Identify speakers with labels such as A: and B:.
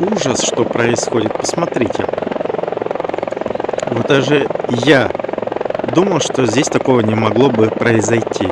A: ужас, что происходит. Посмотрите. Вот даже я думал, что здесь такого не могло бы произойти.